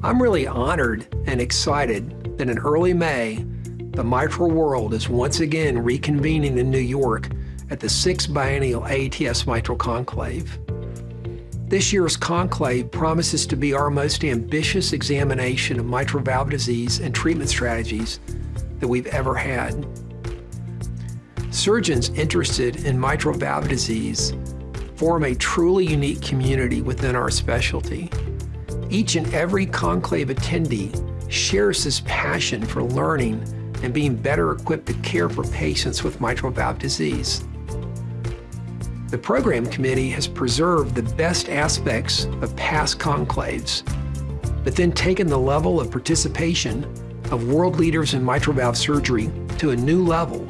I'm really honored and excited that in early May, the mitral world is once again reconvening in New York at the sixth biennial AATS Mitral Conclave. This year's conclave promises to be our most ambitious examination of mitral valve disease and treatment strategies that we've ever had. Surgeons interested in mitral valve disease form a truly unique community within our specialty. Each and every conclave attendee shares this passion for learning and being better equipped to care for patients with mitral valve disease. The program committee has preserved the best aspects of past conclaves, but then taken the level of participation of world leaders in mitral valve surgery to a new level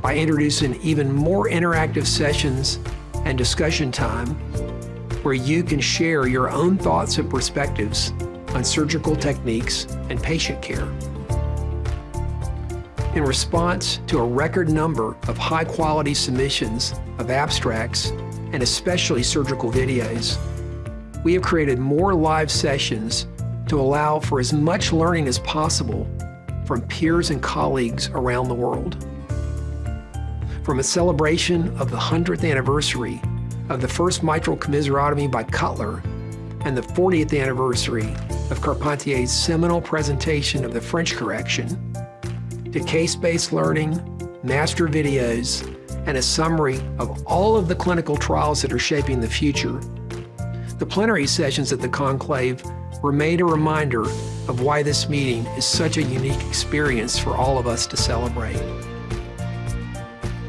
by introducing even more interactive sessions and discussion time where you can share your own thoughts and perspectives on surgical techniques and patient care. In response to a record number of high-quality submissions of abstracts and especially surgical videos, we have created more live sessions to allow for as much learning as possible from peers and colleagues around the world. From a celebration of the 100th anniversary of the first mitral commissurotomy by Cutler and the 40th anniversary of Carpentier's seminal presentation of the French correction, to case-based learning, master videos, and a summary of all of the clinical trials that are shaping the future. The plenary sessions at the conclave remain a reminder of why this meeting is such a unique experience for all of us to celebrate.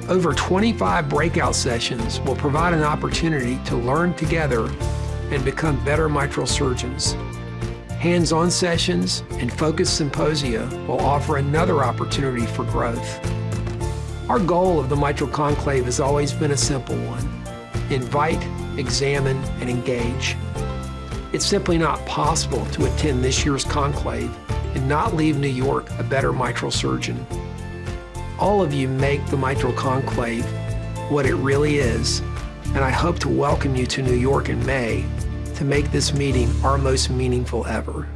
Over 25 breakout sessions will provide an opportunity to learn together and become better mitral surgeons. Hands-on sessions and focused symposia will offer another opportunity for growth. Our goal of the Mitral Conclave has always been a simple one. Invite, examine, and engage. It's simply not possible to attend this year's conclave and not leave New York a better mitral surgeon. All of you make the Mitral Conclave what it really is, and I hope to welcome you to New York in May to make this meeting our most meaningful ever.